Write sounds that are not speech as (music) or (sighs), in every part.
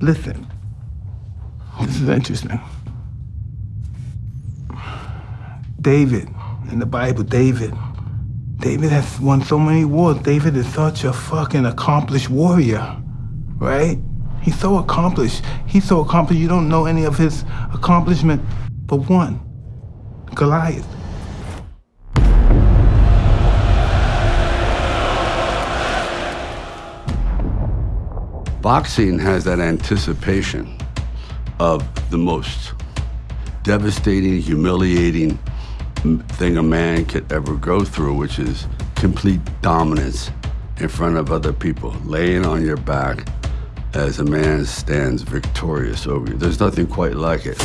Listen, this is interesting. David, in the Bible, David. David has won so many wars. David is such a fucking accomplished warrior, right? He's so accomplished. He's so accomplished, you don't know any of his accomplishment but one Goliath. Boxing has that anticipation of the most devastating, humiliating thing a man could ever go through, which is complete dominance in front of other people, laying on your back as a man stands victorious over you. There's nothing quite like it.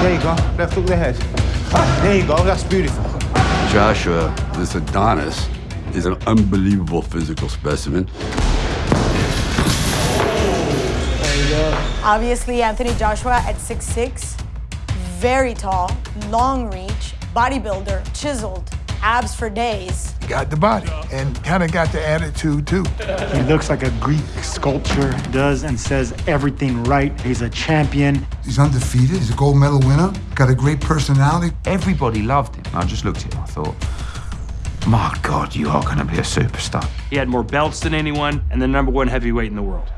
There you go. Left hook the head. There you go. That's beautiful. Joshua, this Adonis, is an unbelievable physical specimen. Obviously, Anthony Joshua at 6'6", very tall, long reach, bodybuilder, chiseled, abs for days. Got the body and kind of got the attitude too. He looks like a Greek sculpture, does and says everything right. He's a champion. He's undefeated. He's a gold medal winner. Got a great personality. Everybody loved him. I just looked at him. I thought, my God, you are going to be a superstar. He had more belts than anyone and the number one heavyweight in the world.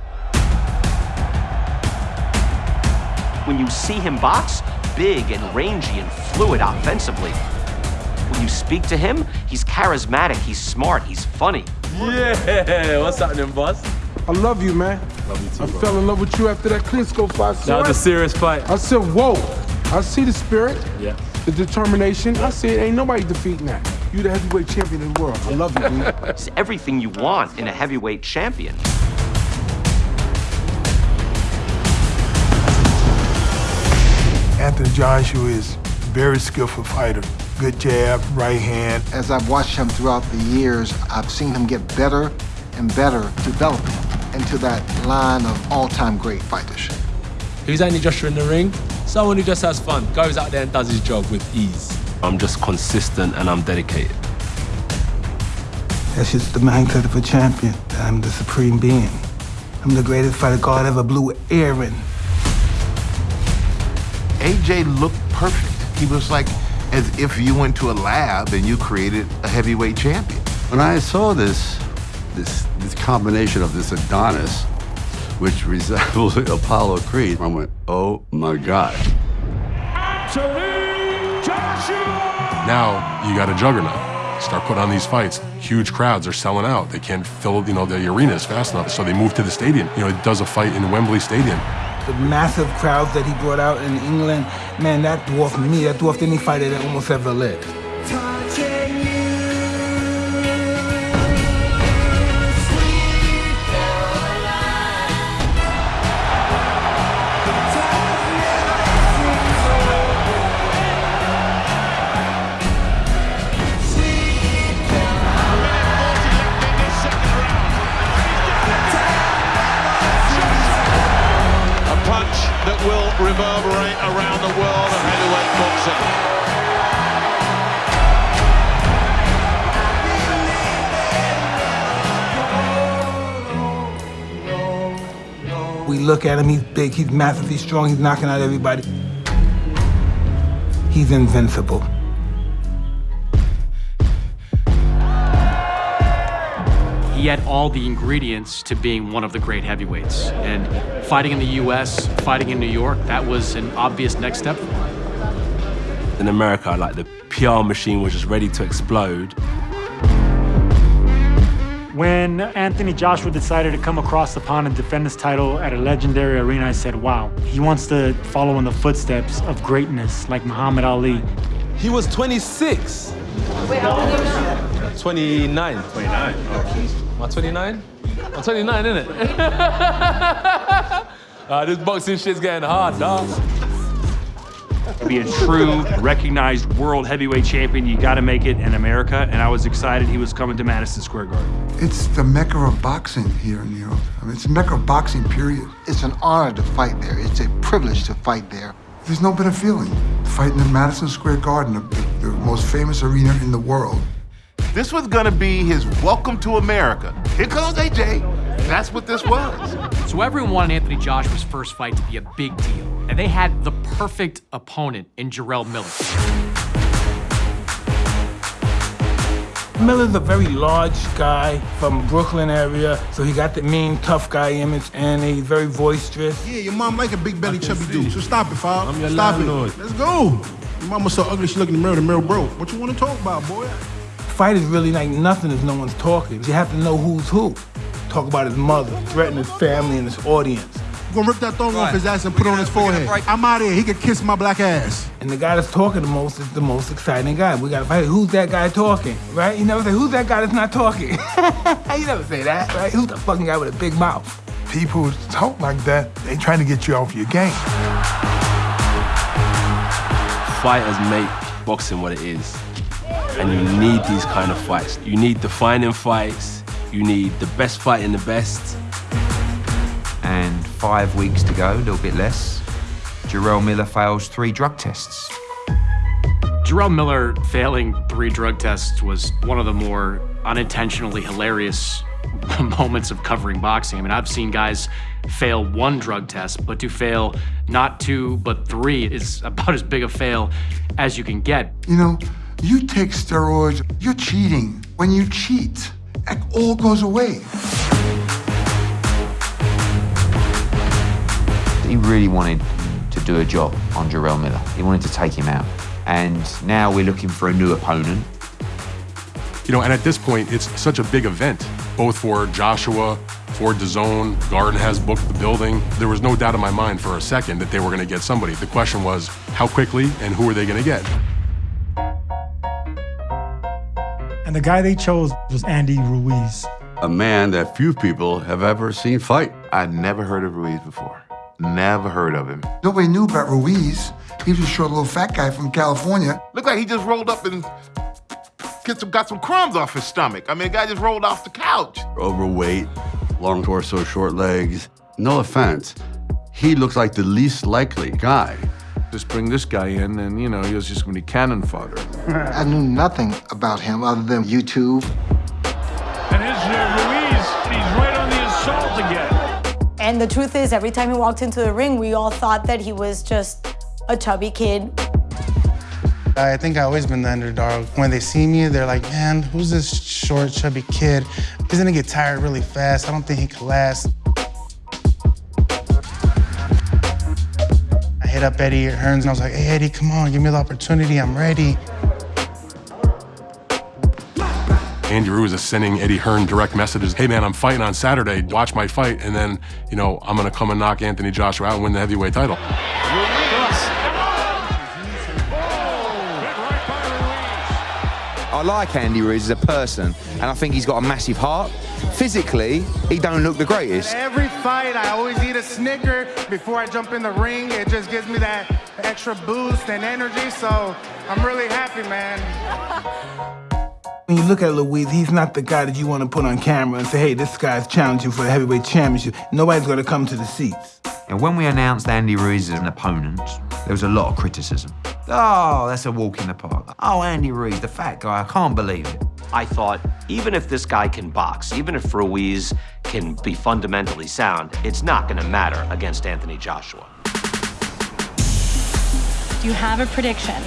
When you see him box, big and rangy and fluid offensively. When you speak to him, he's charismatic, he's smart, he's funny. Yeah, what's happening, boss? I love you, man. Love you too, I bro. fell in love with you after that Klitschko fight. That was a serious fight. I said, whoa. I see the spirit, Yeah. the determination. I said, ain't nobody defeating that. You the heavyweight champion of the world. I love you, dude. (laughs) It's everything you want in a heavyweight champion. Anthony Joshua is a very skillful fighter. Good jab, right hand. As I've watched him throughout the years, I've seen him get better and better, developing into that line of all-time great fighters. Who's Anthony Joshua in the ring? Someone who just has fun, goes out there and does his job with ease. I'm just consistent and I'm dedicated. That's just the mindset of a champion. I'm the supreme being. I'm the greatest fighter God ever blew air in. AJ looked perfect. He was like as if you went to a lab and you created a heavyweight champion. When I saw this, this, this combination of this Adonis, which (laughs) resembles Apollo Creed, I went, oh my God. Now you got a juggernaut. Start putting on these fights. Huge crowds are selling out. They can't fill, you know, the arenas fast enough, so they move to the stadium. You know, it does a fight in Wembley Stadium. The massive crowds that he brought out in England, man, that dwarfed me. That dwarfed any fighter that almost ever lived. That will reverberate around the world of heavyweight boxing. We look at him, he's big, he's massive, he's strong, he's knocking out everybody. He's invincible. he had all the ingredients to being one of the great heavyweights. And fighting in the U.S., fighting in New York, that was an obvious next step In America, like the PR machine was just ready to explode. When Anthony Joshua decided to come across the pond and defend his title at a legendary arena, I said, wow, he wants to follow in the footsteps of greatness like Muhammad Ali. He was 26. Wait, how old was 29. 29. Okay. 129? 29, isn't it? uh, this boxing shit's getting hard, dog. To be a true, recognized world heavyweight champion, you got to make it in America. And I was excited he was coming to Madison Square Garden. It's the mecca of boxing here in New York. I mean, it's the mecca of boxing, period. It's an honor to fight there. It's a privilege to fight there. There's no better feeling. Fighting in Madison Square Garden, the, the most famous arena in the world, this was gonna be his welcome to America. here comes AJ. That's what this was. So everyone wanted Anthony Joshua's first fight to be a big deal, and they had the perfect opponent in Jarrell Miller. Miller's a very large guy from Brooklyn area, so he got the mean, tough guy image, and he's very boisterous. Yeah, your mom like a big belly chubby dude, so stop it, Fob. I'm your Stop landlord. it. Let's go. Your mama so ugly she look in the mirror, the mirror broke. What you want to talk about, boy? Fight is really like nothing if no one's talking. You have to know who's who. Talk about his mother, threaten his family and his audience. We're gonna rip that thong off his ass and put it on his forehead. I'm out of here. He could kiss my black ass. And the guy that's talking the most is the most exciting guy. We gotta fight. Who's that guy talking? Right? You never say, who's that guy that's not talking? (laughs) you never say that, right? Who's the fucking guy with a big mouth? People who talk like that, they trying to get you off your game. Fighters make boxing what it is. And you need these kind of fights. You need defining fights. You need the best fighting the best. And five weeks to go, a little bit less. Jarrell Miller fails three drug tests. Jarrell Miller failing three drug tests was one of the more unintentionally hilarious (laughs) moments of covering boxing. I mean, I've seen guys fail one drug test, but to fail not two, but three is (laughs) about as big a fail as you can get. You know, you take steroids, you're cheating. When you cheat, it all goes away. He really wanted to do a job on Jarrell Miller. He wanted to take him out. And now we're looking for a new opponent. You know, and at this point, it's such a big event, both for Joshua, for DAZN. Garden has booked the building. There was no doubt in my mind for a second that they were going to get somebody. The question was, how quickly and who are they going to get? And the guy they chose was Andy Ruiz. A man that few people have ever seen fight. I'd never heard of Ruiz before. Never heard of him. Nobody knew about Ruiz. He was a short little fat guy from California. Looked like he just rolled up and get some, got some crumbs off his stomach. I mean, the guy just rolled off the couch. Overweight, long torso, short legs. No offense. He looks like the least likely guy. Just bring this guy in, and you know, he was just gonna be cannon fodder. I knew nothing about him other than YouTube. And here's uh, Ruiz. He's right on the assault again. And the truth is, every time he walked into the ring, we all thought that he was just a chubby kid. I think I've always been the underdog. When they see me, they're like, man, who's this short, chubby kid? He's gonna get tired really fast. I don't think he can last. Hit up Eddie Hearns and I was like, hey, Eddie, come on, give me the opportunity. I'm ready. Andy Ruiz is sending Eddie Hearn direct messages. Hey man, I'm fighting on Saturday. Watch my fight, and then you know I'm gonna come and knock Anthony Joshua out and win the heavyweight title. I like Andy Ruiz as a person, and I think he's got a massive heart. Physically, he don't look the greatest. Every fight, I always eat a Snicker before I jump in the ring. It just gives me that extra boost and energy, so I'm really happy, man. When you look at Ruiz, he's not the guy that you want to put on camera and say, hey, this guy's challenging for the heavyweight championship. Nobody's going to come to the seats. And when we announced Andy Ruiz as an opponent, there was a lot of criticism. Oh, that's a walk in the park. Oh, Andy Ruiz, the fat guy, I can't believe it. I thought, even if this guy can box, even if Ruiz can be fundamentally sound, it's not going to matter against Anthony Joshua. Do you have a prediction?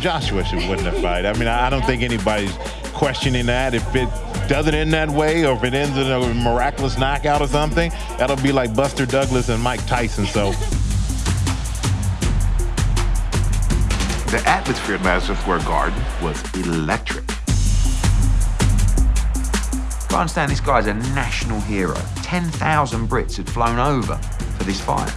Joshua should win the fight. I mean, I don't think anybody's questioning that. If it doesn't end that way, or if it ends in a miraculous knockout or something, that'll be like Buster Douglas and Mike Tyson. So. The atmosphere at Madison Square Garden was electric. I understand this guy's a national hero. 10,000 Brits had flown over for this fight.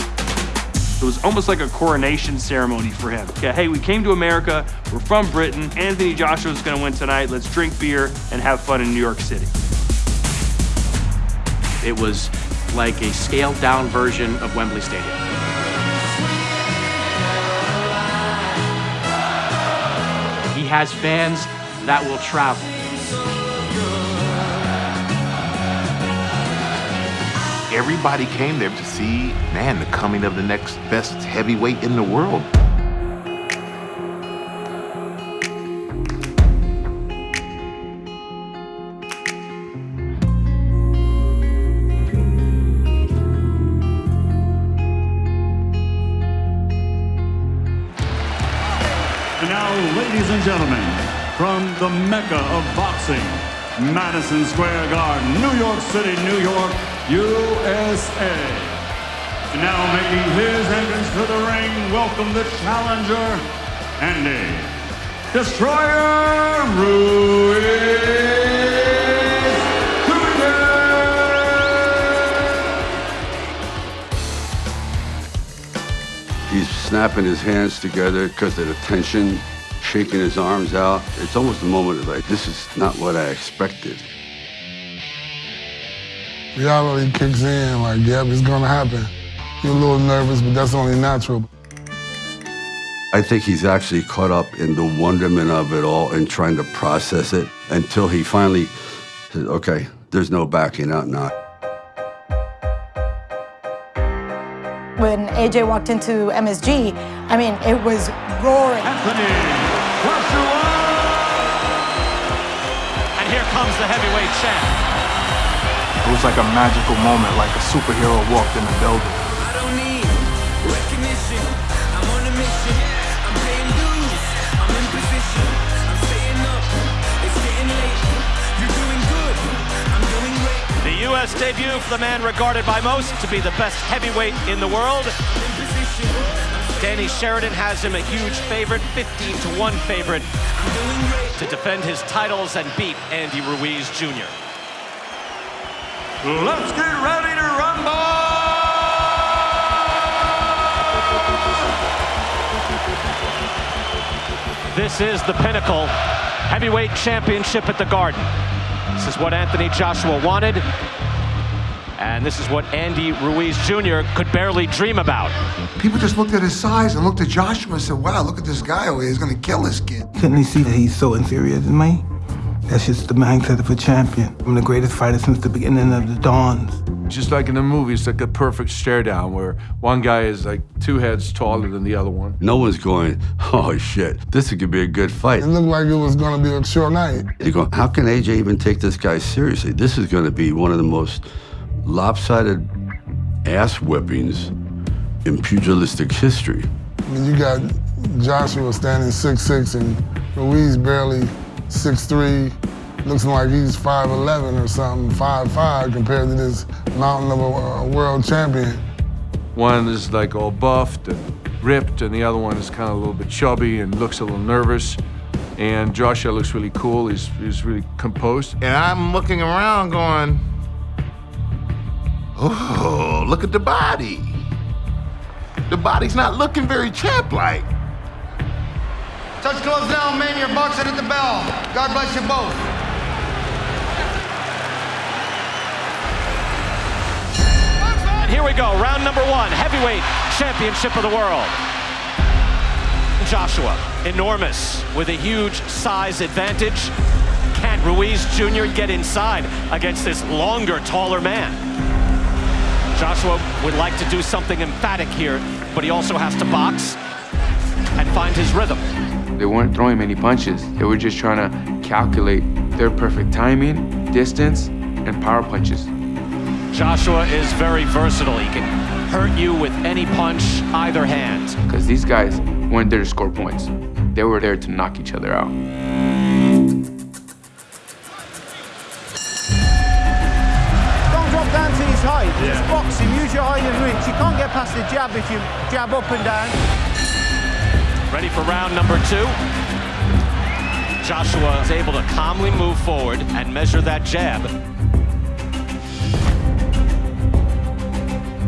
It was almost like a coronation ceremony for him. Yeah, hey, we came to America, we're from Britain, Anthony Joshua's gonna win tonight, let's drink beer and have fun in New York City. It was like a scaled down version of Wembley Stadium. He has fans that will travel. everybody came there to see, man, the coming of the next best heavyweight in the world. And now, ladies and gentlemen, from the mecca of boxing, Madison Square Garden, New York City, New York, USA. Now making his entrance to the ring, welcome the challenger, Andy Destroyer Ruiz. He's snapping his hands together because of the tension, shaking his arms out. It's almost a moment of like, this is not what I expected. Reality kicks in, like, yep, it's gonna happen. You're a little nervous, but that's only natural. I think he's actually caught up in the wonderment of it all and trying to process it until he finally says, okay, there's no backing out now. When AJ walked into MSG, I mean, it was roaring. Anthony Joshua! And here comes the heavyweight champ. Was like a magical moment, like a superhero walked in the building. The U.S. debut for the man regarded by most to be the best heavyweight in the world. Danny Sheridan has him a huge favorite, 15 to 1 favorite, to defend his titles and beat Andy Ruiz Jr. Let's get ready to rumble! This is the pinnacle heavyweight championship at the Garden. This is what Anthony Joshua wanted, and this is what Andy Ruiz Jr. could barely dream about. People just looked at his size and looked at Joshua and said, wow, look at this guy over here. He's gonna kill this kid. Couldn't he see that he's so inferior to me? That's just the mindset of a champion. I'm the greatest fighter since the beginning of the dawns. Just like in the movies, like a perfect stare down where one guy is like two heads taller than the other one. No one's going, oh shit, this could be a good fight. It looked like it was gonna be a short night. You go, how can AJ even take this guy seriously? This is going to be one of the most lopsided ass whippings in pugilistic history. I mean, you got Joshua standing 6'6 and Ruiz barely 6'3, looks like he's 5'11 or something, 5'5 compared to this mountain of a, a world champion. One is like all buffed and ripped, and the other one is kind of a little bit chubby and looks a little nervous. And Joshua looks really cool. He's, he's really composed. And I'm looking around going, oh, look at the body. The body's not looking very champ-like. Touch gloves now, man. You're boxing at the bell. God bless you both. And here we go, round number one, heavyweight championship of the world. Joshua, enormous, with a huge size advantage. Can Ruiz Jr. get inside against this longer, taller man? Joshua would like to do something emphatic here, but he also has to box and find his rhythm. They weren't throwing many punches. They were just trying to calculate their perfect timing, distance, and power punches. Joshua is very versatile. He can hurt you with any punch, either hand. Because these guys weren't there to score points. They were there to knock each other out. Don't drop down to his height. It's boxing. Use your height and reach. You can't get past the jab if you jab up and down. Ready for round number two. Joshua is able to calmly move forward and measure that jab.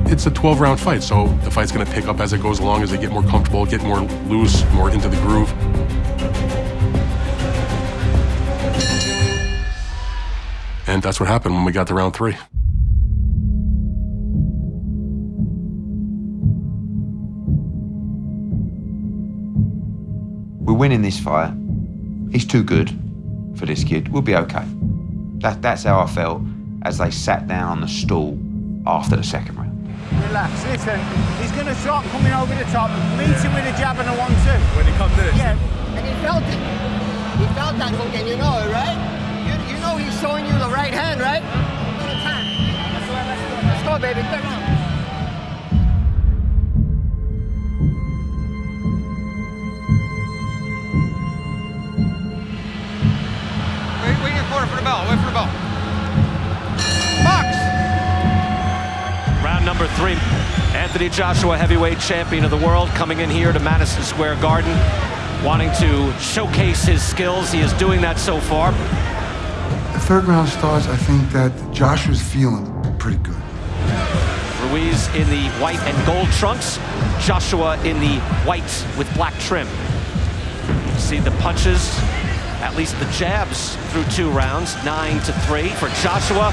It's a 12 round fight, so the fight's going to pick up as it goes along, as they get more comfortable, get more loose, more into the groove. And that's what happened when we got to round three. Winning this fight. He's too good for this kid. We'll be okay. That, that's how I felt as they sat down on the stool after the second round. Relax. Listen, he's going to shot coming over the top. Meet him with a jab and a one-two. When he comes in. Yeah. And he felt it. He felt that hook, and you know it, right? You, you know he's showing you the right hand, right? Let's go, baby. Come on. Corner for the bell. Wait for the bell. Box. Round number three. Anthony Joshua, heavyweight champion of the world, coming in here to Madison Square Garden, wanting to showcase his skills. He is doing that so far. The third round starts, I think that Joshua's feeling pretty good. Ruiz in the white and gold trunks, Joshua in the white with black trim. See the punches, at least the jabs through two rounds, nine to three for Joshua.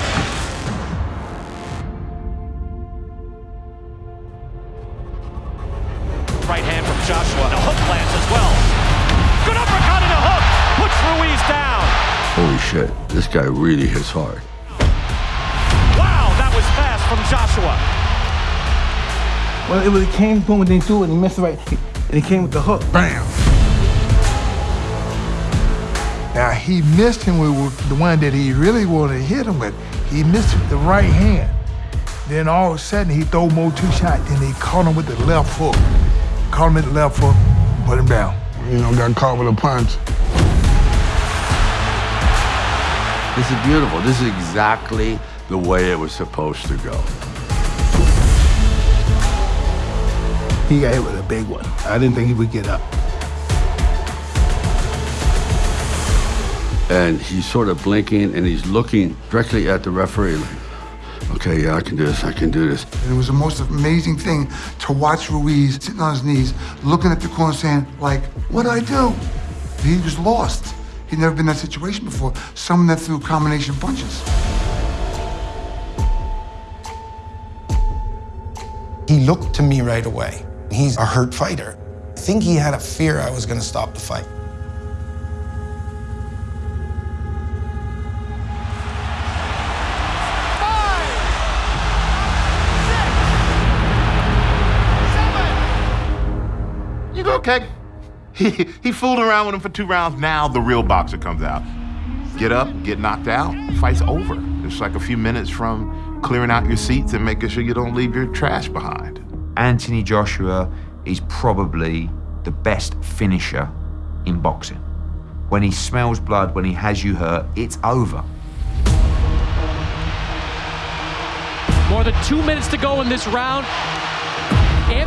Right hand from Joshua, and a hook lands as well. Good uppercut and a hook, puts Ruiz down. Holy shit, this guy really hits hard. Wow, that was fast from Joshua. Well, it, was, it came boom and then threw it and he missed it right. And he came with the hook. Bam! He missed him with the one that he really wanted to hit him with. He missed with the right hand. Then all of a sudden he throw more two shots. Then he caught him with the left hook. Caught him with the left hook, put him down. You know, got caught with a punch. This is beautiful. This is exactly the way it was supposed to go. He got hit with a big one. I didn't think he would get up. And he's sort of blinking and he's looking directly at the referee like, okay, yeah, I can do this, I can do this. And it was the most amazing thing to watch Ruiz sitting on his knees, looking at the corner saying, like, what do I do? He was lost. He'd never been in that situation before. Someone that threw combination punches. He looked to me right away. He's a hurt fighter. I think he had a fear I was going to stop the fight. Okay? He, he fooled around with him for two rounds. Now the real boxer comes out. Get up, get knocked out, fight's over. It's like a few minutes from clearing out your seats and making sure you don't leave your trash behind. Anthony Joshua is probably the best finisher in boxing. When he smells blood, when he has you hurt, it's over. More than two minutes to go in this round.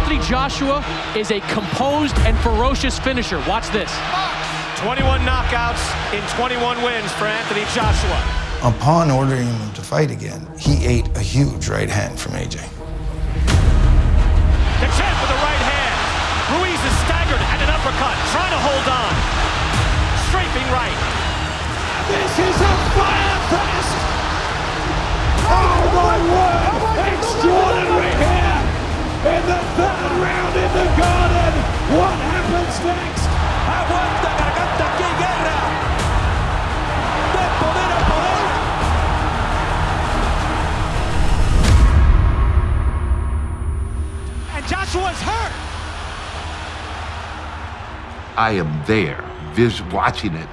Anthony Joshua is a composed and ferocious finisher. Watch this. 21 knockouts in 21 wins for Anthony Joshua. Upon ordering him to fight again, he ate a huge right hand from AJ. The champ with the right hand. Ruiz is staggered and an uppercut, trying to hold on. Strafing right. This is a fire fest! Oh my word! Extraordinary here in the third round in the garden. What happens next? Aguanta garganta aquí guerra. De poder a poder. And Joshua's hurt. I am there, vis watching it,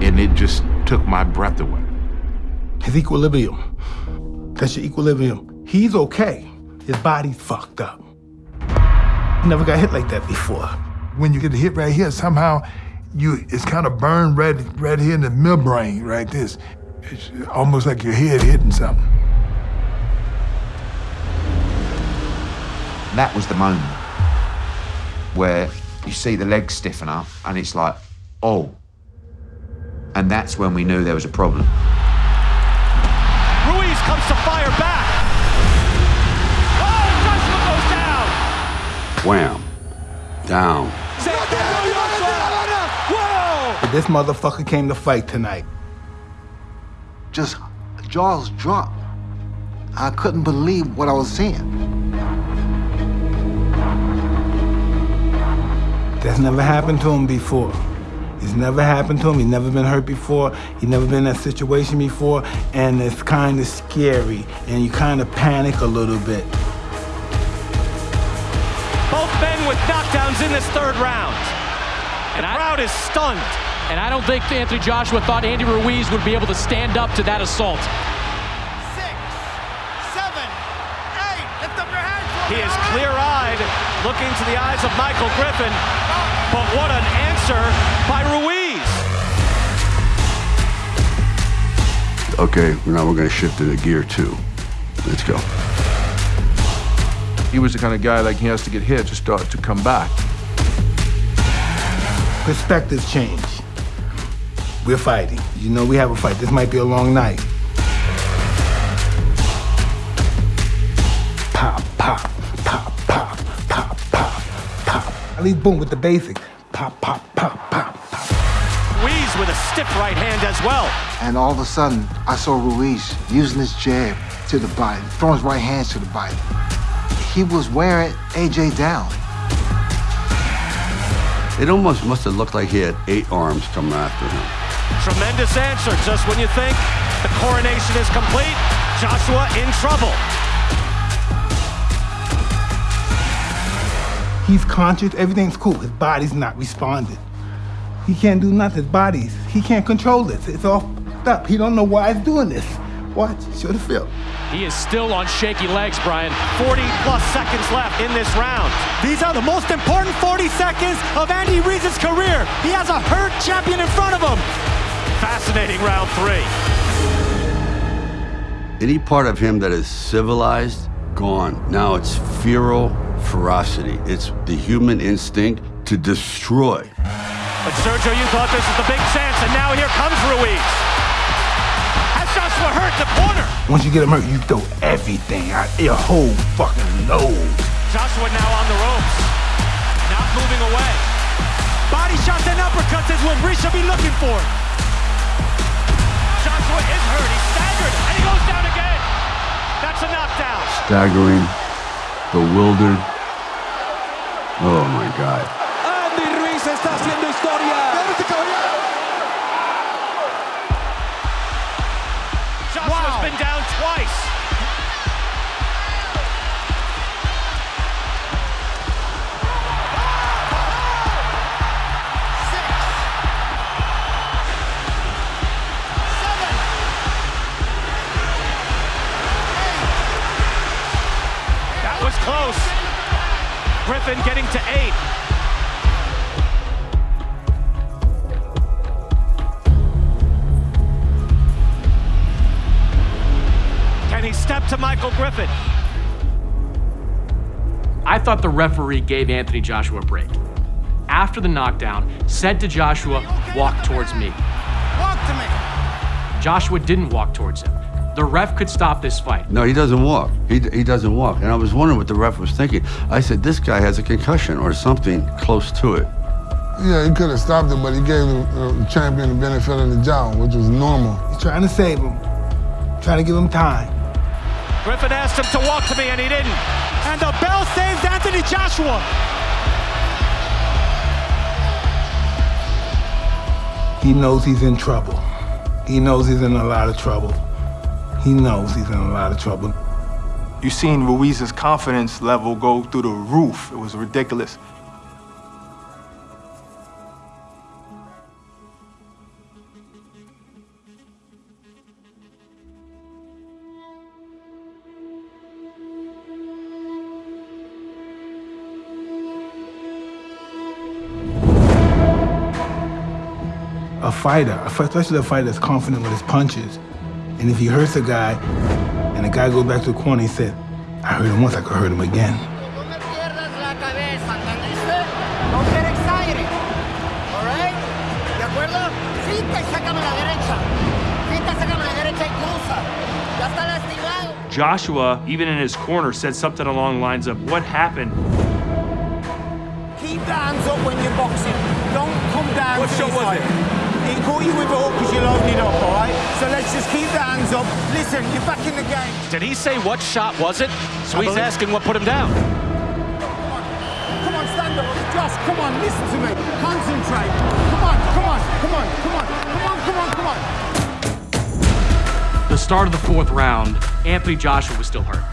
and it just took my breath away. His equilibrium. That's your equilibrium. He's okay. His body's fucked up. Never got hit like that before. When you get hit right here, somehow you it's kind of burned red right here in the midbrain, right this. It's almost like your head hitting something. That was the moment where you see the legs stiffen up and it's like, oh. And that's when we knew there was a problem. Ruiz comes to fire back. Wham. Down. This motherfucker came to fight tonight. Just jaws dropped. I couldn't believe what I was seeing. That's never happened to him before. It's never happened to him. He's never been hurt before. He's never been in that situation before. And it's kind of scary. And you kind of panic a little bit. Both men with knockdowns in this third round. And the crowd is stunned. And I don't think Anthony Joshua thought Andy Ruiz would be able to stand up to that assault. Six, seven, eight. Lift up your hands. He is clear-eyed, looking to the eyes of Michael Griffin. But what an answer by Ruiz. okay, now we're gonna shift into gear two. Let's go. He was the kind of guy like he has to get hit to start to come back. Perspectives change. We're fighting. You know we have a fight. This might be a long night. Pop, pop, pop, pop, pop, pop, pop. I leave boom with the basics. Pop, pop, pop, pop. Ruiz with a stiff right hand as well. And all of a sudden, I saw Ruiz using his jab to the body, throwing his right hands to the body. He was wearing AJ down. It almost must have looked like he had eight arms coming after him. Tremendous answer just when you think the coronation is complete. Joshua in trouble. He's conscious, everything's cool. His body's not responding. He can't do nothing. His body's, he can't control this. It's all fucked up. He don't know why he's doing this. Watch, show the film. He is still on shaky legs, Brian. 40 plus seconds left in this round. These are the most important 40 seconds of Andy Ruiz's career. He has a hurt champion in front of him. Fascinating round three. Any part of him that is civilized, gone. Now it's feral ferocity. It's the human instinct to destroy. But Sergio, you thought this was the big chance, and now here comes Ruiz. Has Joshua hurt the corner? Once you get him hurt, you throw everything out your whole fucking nose. Joshua now on the ropes, not moving away. Body shots and uppercuts is what Ruiz should be looking for. Joshua is hurt. He's staggered, and he goes down again. That's a knockdown. Staggering, bewildered. Oh my God. Andy Ruiz está haciendo historia. Twice. That was close. Griffin getting to eight. Michael Griffin? I thought the referee gave Anthony Joshua a break. After the knockdown, said to Joshua, walk towards me. Walk to me. Joshua didn't walk towards him. The ref could stop this fight. No, he doesn't walk. He, he doesn't walk. And I was wondering what the ref was thinking. I said, this guy has a concussion or something close to it. Yeah, he could have stopped him, but he gave the uh, champion the benefit of the doubt, which was normal. He's trying to save him, trying to give him time. Griffin asked him to walk to me, and he didn't. And the bell saves Anthony Joshua. He knows he's in trouble. He knows he's in a lot of trouble. He knows he's in a lot of trouble. You seen Ruiz's confidence level go through the roof. It was ridiculous. Fighter, especially a fighter that's confident with his punches, and if he hurts a guy, and the guy goes back to the corner, he said, I heard him once, I could hurt him again. Don't get excited. All right? ¿De acuerdo? Fita y sácame la derecha. Fita, sácame la derecha y cruza. Ya está lastimado. Joshua, even in his corner, said something along the lines of, What happened? Keep the hands up when you're boxing. Don't come down What to shot was it? He caught you with a hook because you're loading up, all right? So let's just keep the hands up. Listen, you're back in the game. Did he say what shot was it? So he's asking what put him down. Come on, stand up. Josh, come on, listen to me. Concentrate. Come on, come on, come on, come on, come on, come on, come on. The start of the fourth round, Anthony Joshua was still hurt.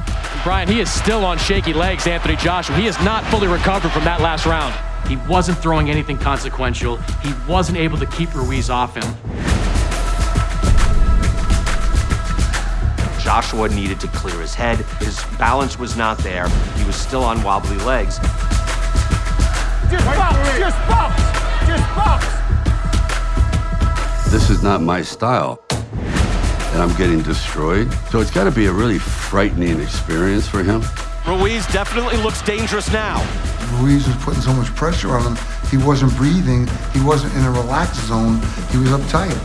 Brian, he is still on shaky legs, Anthony Joshua. He is not fully recovered from that last round. He wasn't throwing anything consequential. He wasn't able to keep Ruiz off him. Joshua needed to clear his head. His balance was not there. He was still on wobbly legs. Just box, just box, just box. This is not my style. and I'm getting destroyed. So it's got to be a really frightening experience for him. Ruiz definitely looks dangerous now. Ruiz was putting so much pressure on him, he wasn't breathing, he wasn't in a relaxed zone, he was uptight.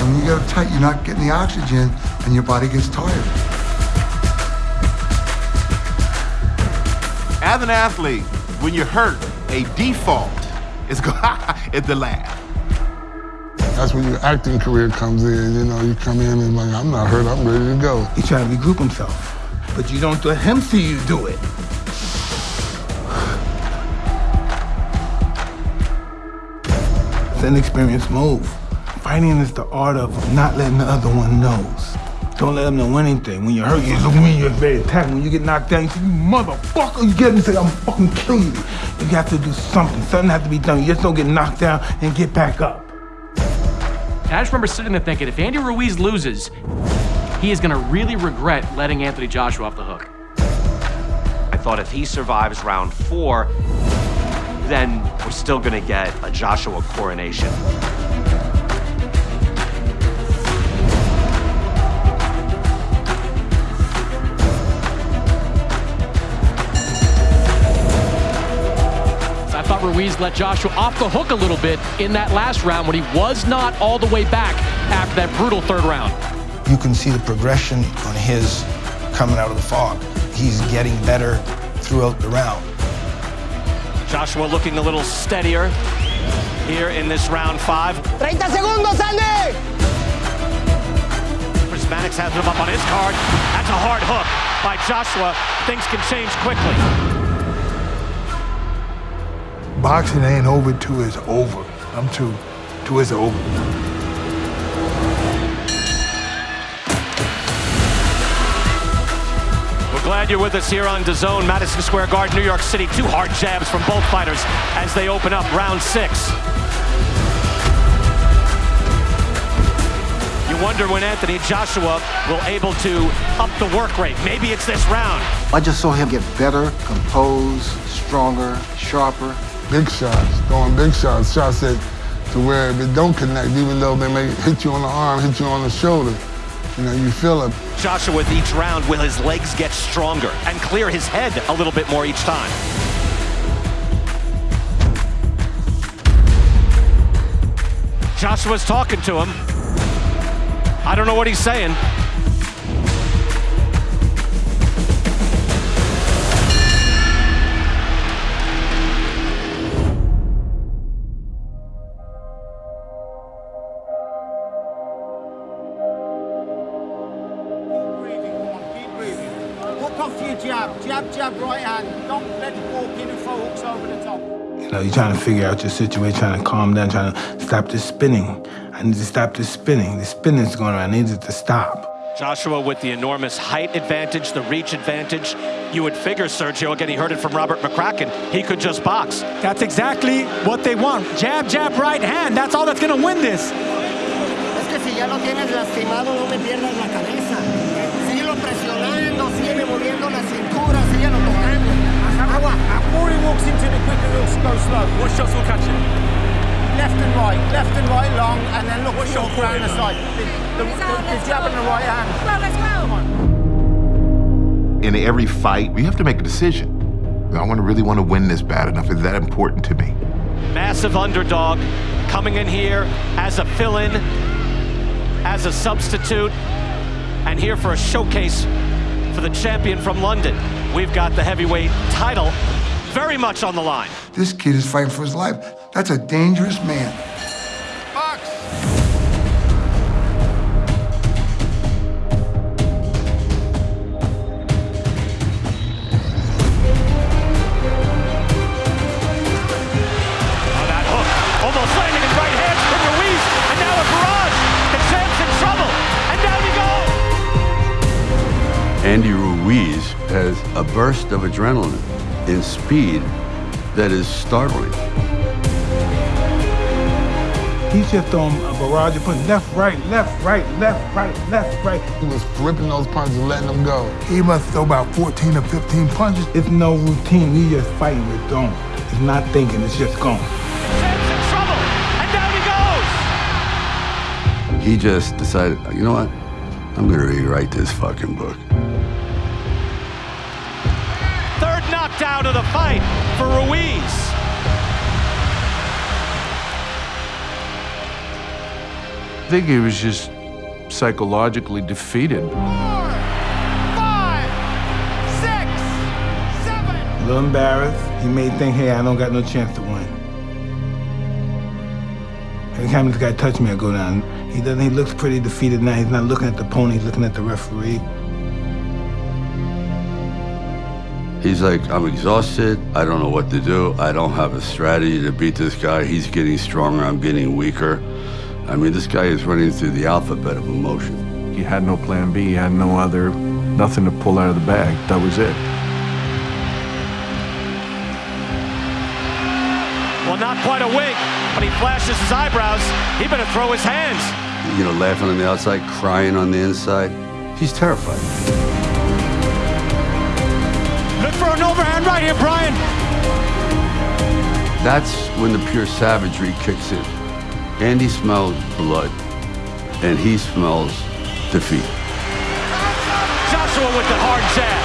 And when you get uptight, you're not getting the oxygen, and your body gets tired. As an athlete, when you're hurt, a default is go (laughs) is to laugh. That's when your acting career comes in. You know, you come in and like, I'm not hurt, I'm ready to go. He trying to regroup himself, but you don't let him see you do it. It's an experienced move. Fighting is the art of not letting the other one knows. Don't let them know anything. When you're hurt, you just when you're ready to attack. When you get knocked down, you say, you motherfucker, you get him and say, I'm fucking killing you. You have to do something. Something has to be done. You just don't get knocked down and get back up. And I just remember sitting there thinking, if Andy Ruiz loses, he is gonna really regret letting Anthony Joshua off the hook. I thought if he survives round four, then we're still gonna get a Joshua coronation. I thought Ruiz let Joshua off the hook a little bit in that last round when he was not all the way back after that brutal third round. You can see the progression on his coming out of the fog. He's getting better throughout the round. Joshua looking a little steadier here in this round five. 30 segundos, Andy! Chris Mannix has him up on his card. That's a hard hook by Joshua. Things can change quickly. Boxing ain't over till it's over. I'm too, till it's over. Glad you're with us here on DAZN, Madison Square Garden, New York City. Two hard jabs from both fighters as they open up round six. You wonder when Anthony Joshua will able to up the work rate. Maybe it's this round. I just saw him get better, composed, stronger, sharper. Big shots, throwing big shots, shots that to where if it don't connect, even though they may hit you on the arm, hit you on the shoulder, you know, you feel it. Joshua with each round will his legs get stronger and clear his head a little bit more each time. Joshua's talking to him. I don't know what he's saying. Figure out your situation, trying to calm down, trying to stop this spinning. I need to stop this spinning. The spinning's going around. I need it to stop. Joshua with the enormous height advantage, the reach advantage. You would figure, Sergio, again, he heard it from Robert McCracken, he could just box. That's exactly what they want. Jab, jab, right hand. That's all that's going to win this. Es que si ya lo tienes lastimado, no me pierdas la cabeza. More he walks into the quicker he'll go slow. What shots will catch him? Left and right, left and right long, and then look short round the side. The, the, the, the jab and the right hand. let's go. In every fight, we have to make a decision. I want to really want to win this bad enough. Is that important to me? Massive underdog coming in here as a fill-in, as a substitute, and here for a showcase for the champion from London. We've got the heavyweight title very much on the line. This kid is fighting for his life. That's a dangerous man. On that hook, almost landing in right hands and now a barrage. The champ's in trouble, and down he goes. Andy Ruiz has a burst of adrenaline in speed that is startling. He's just throwing a barrage of punches. Left, right, left, right, left, right, left, right. He was ripping those punches and letting them go. He must throw about 14 or 15 punches. It's no routine. We just fighting with throwing. It's not thinking. It's just going. And down he goes. He just decided, you know what? I'm gonna rewrite this fucking book. Knockdown of the fight for Ruiz. I think he was just psychologically defeated. A little embarrassed. He may think, hey, I don't got no chance to win. Every time this guy touch me, I go down. He doesn't. He looks pretty defeated now. He's not looking at the pony. He's looking at the referee. He's like, I'm exhausted. I don't know what to do. I don't have a strategy to beat this guy. He's getting stronger. I'm getting weaker. I mean, this guy is running through the alphabet of emotion. He had no plan B. He had no other, nothing to pull out of the bag. That was it. Well, not quite a wink, but he flashes his eyebrows. He better throw his hands. You know, laughing on the outside, crying on the inside. He's terrified. Right here, Brian. That's when the pure savagery kicks in. Andy smells blood, and he smells defeat. Joshua with the hard jab.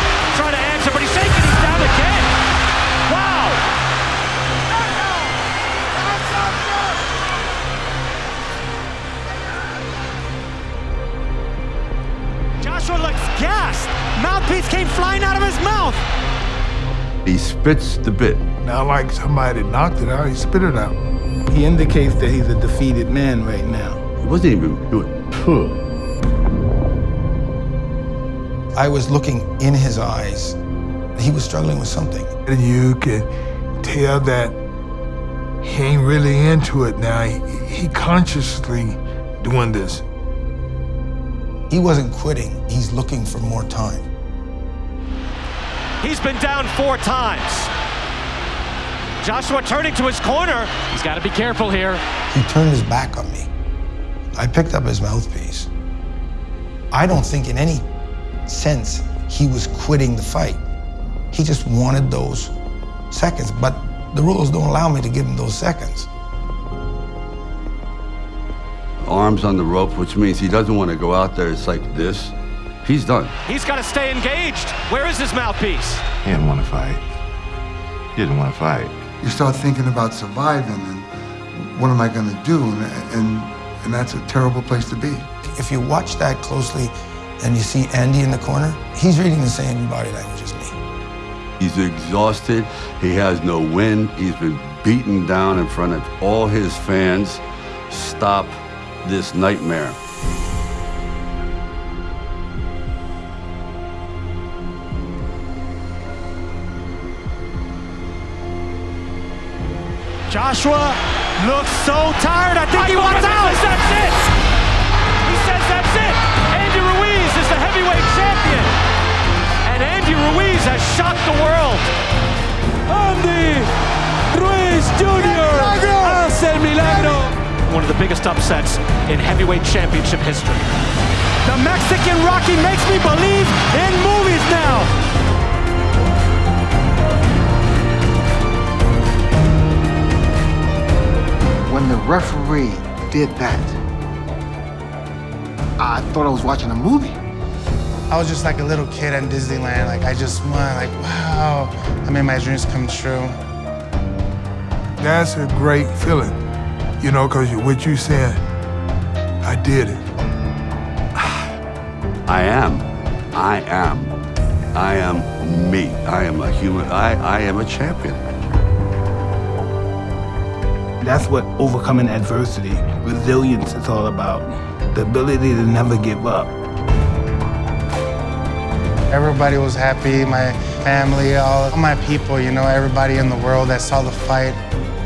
He spits the bit. Not like somebody knocked it out, he spit it out. He indicates that he's a defeated man right now. He wasn't even doing puh. I was looking in his eyes. He was struggling with something. And you could tell that he ain't really into it now. He, he consciously doing this. He wasn't quitting. He's looking for more time. He's been down four times. Joshua turning to his corner. He's got to be careful here. He turned his back on me. I picked up his mouthpiece. I don't think in any sense he was quitting the fight. He just wanted those seconds, but the rules don't allow me to give him those seconds. Arms on the rope, which means he doesn't want to go out there. It's like this. He's done. He's got to stay engaged. Where is his mouthpiece? He didn't want to fight. He didn't want to fight. You start thinking about surviving and what am I going to do? And, and, and that's a terrible place to be. If you watch that closely and you see Andy in the corner, he's reading the same body language as me. He's exhausted. He has no wind. He's been beaten down in front of all his fans. Stop this nightmare. Joshua looks so tired. I think he wants out. says that's it. He says that's it. Andy Ruiz is the heavyweight champion. And Andy Ruiz has shocked the world. Andy Ruiz Jr. hace el milagro. One of the biggest upsets in heavyweight championship history. The Mexican Rocky makes me believe in movies now. When the referee did that, I thought I was watching a movie. I was just like a little kid in Disneyland. Like I just went like, wow, I made my dreams come true. That's a great feeling, you know, because what you said, I did it. (sighs) I am. I am. I am me. I am a human. I, I am a champion. That's what overcoming adversity, resilience is all about. The ability to never give up. Everybody was happy, my family, all my people, you know, everybody in the world that saw the fight.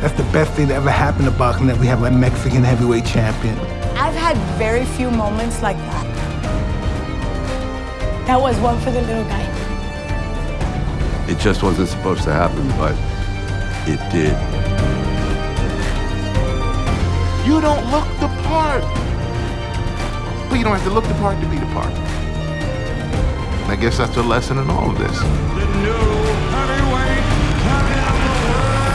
That's the best thing that ever happened to boxing, that we have a Mexican heavyweight champion. I've had very few moments like that. That was one for the little guy. It just wasn't supposed to happen, but it did. You don't look the part. But you don't have to look the part to be the part. I guess that's the lesson in all of this. The neural highway coming up around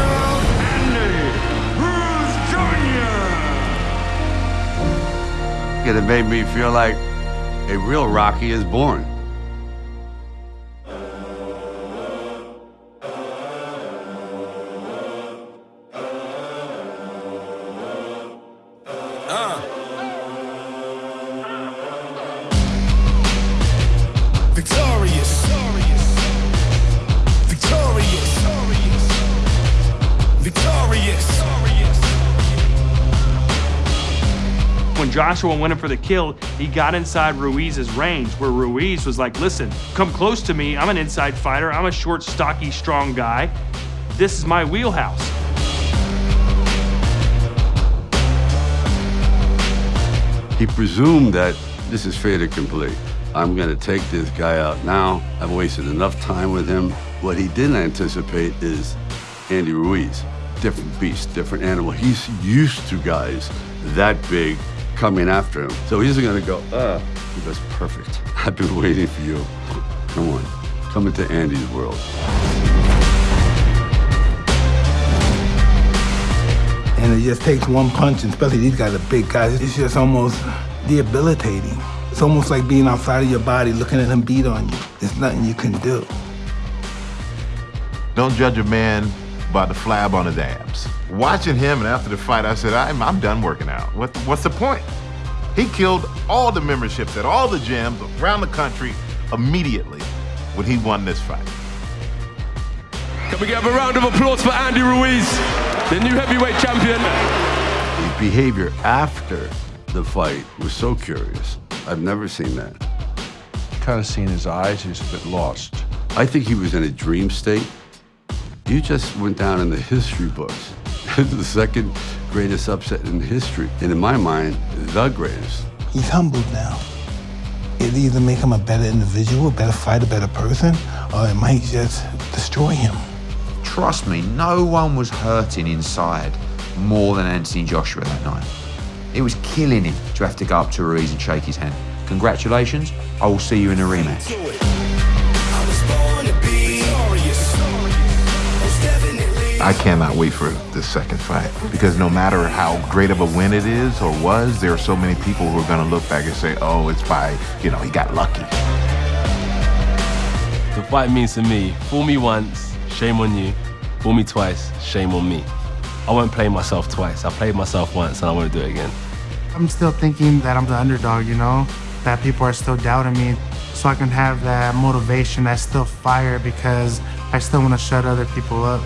and it made me feel like a real Rocky is born. Joshua went in for the kill, he got inside Ruiz's range, where Ruiz was like, listen, come close to me. I'm an inside fighter. I'm a short, stocky, strong guy. This is my wheelhouse. He presumed that this is fair to complete. I'm going to take this guy out now. I've wasted enough time with him. What he didn't anticipate is Andy Ruiz. Different beast, different animal. He's used to guys that big coming after him. So he's going to go, uh, he goes, perfect. (laughs) I've been waiting for you. Come on, come into Andy's world. And it just takes one punch, and especially these guys are big guys. It's just almost debilitating. It's almost like being outside of your body, looking at him beat on you. There's nothing you can do. Don't judge a man by the flab on his abs. Watching him and after the fight, I said, I'm, I'm done working out. What, what's the point? He killed all the memberships at all the gyms around the country immediately when he won this fight. Can we give a round of applause for Andy Ruiz, the new heavyweight champion? His behavior after the fight was so curious. I've never seen that. Kind of seen his eyes, he's a bit lost. I think he was in a dream state. You just went down in the history books. The second greatest upset in history. And in my mind, the greatest. He's humbled now. It either make him a better individual, a better fighter, a better person, or it might just destroy him. Trust me, no one was hurting inside more than Anthony Joshua that night. It was killing him to have to go up to Ruiz and shake his hand. Congratulations, I will see you in a rematch. I cannot wait for this second fight because no matter how great of a win it is or was, there are so many people who are going to look back and say, oh, it's by, you know, he got lucky. The fight means to me, fool me once, shame on you. Fool me twice, shame on me. I won't play myself twice. I played myself once and I want to do it again. I'm still thinking that I'm the underdog, you know? That people are still doubting me. So I can have that motivation, that still fire because I still want to shut other people up.